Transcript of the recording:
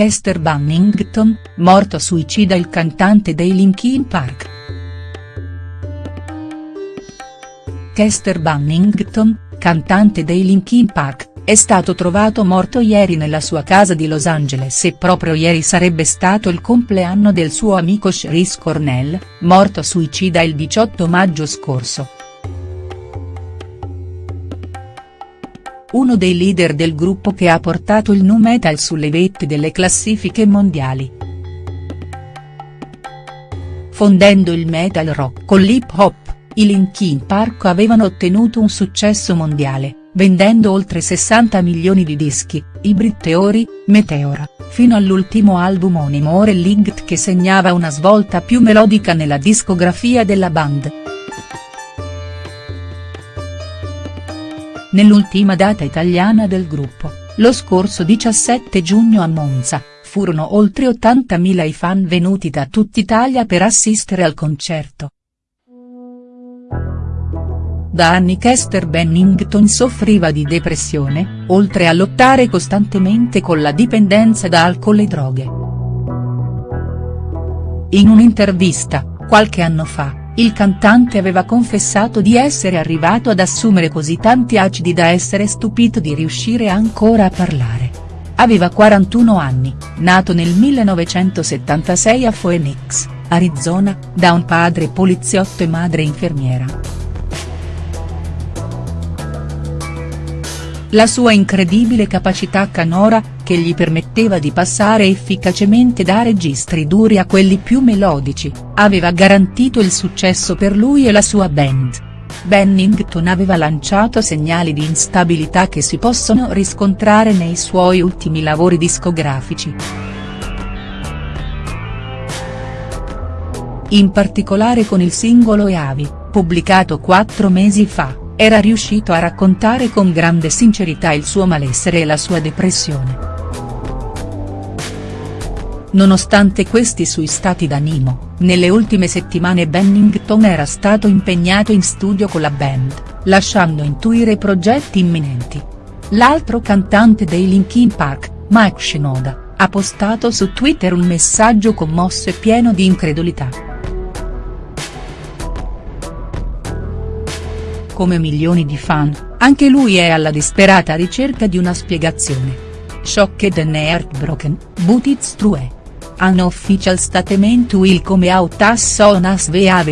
Chester Bennington, morto suicida il cantante dei Linkin Park. Chester Bennington, cantante dei Linkin Park, è stato trovato morto ieri nella sua casa di Los Angeles e proprio ieri sarebbe stato il compleanno del suo amico Chris Cornell, morto suicida il 18 maggio scorso. Uno dei leader del gruppo che ha portato il nu metal sulle vette delle classifiche mondiali. Fondendo il metal rock con l'hip hop, i Linkin Park avevano ottenuto un successo mondiale vendendo oltre 60 milioni di dischi, Hybrid Theory, Meteora, fino all'ultimo album omonimo Linked che segnava una svolta più melodica nella discografia della band. Nell'ultima data italiana del gruppo, lo scorso 17 giugno a Monza, furono oltre 80.000 i fan venuti da tutt'Italia per assistere al concerto. Da anni Chester Bennington soffriva di depressione, oltre a lottare costantemente con la dipendenza da alcol e droghe. In un'intervista, qualche anno fa, il cantante aveva confessato di essere arrivato ad assumere così tanti acidi da essere stupito di riuscire ancora a parlare. Aveva 41 anni, nato nel 1976 a Phoenix, Arizona, da un padre poliziotto e madre infermiera. La sua incredibile capacità canora, che gli permetteva di passare efficacemente da registri duri a quelli più melodici, aveva garantito il successo per lui e la sua band. Bennington aveva lanciato segnali di instabilità che si possono riscontrare nei suoi ultimi lavori discografici. In particolare con il singolo Eavi, pubblicato quattro mesi fa era riuscito a raccontare con grande sincerità il suo malessere e la sua depressione. Nonostante questi sui stati d'animo, nelle ultime settimane Bennington era stato impegnato in studio con la band, lasciando intuire progetti imminenti. L'altro cantante dei Linkin Park, Mike Shinoda, ha postato su Twitter un messaggio commosso e pieno di incredulità. Come milioni di fan, anche lui è alla disperata ricerca di una spiegazione. Shocked and heartbroken, but it's true. An official statement will come out as soon as we have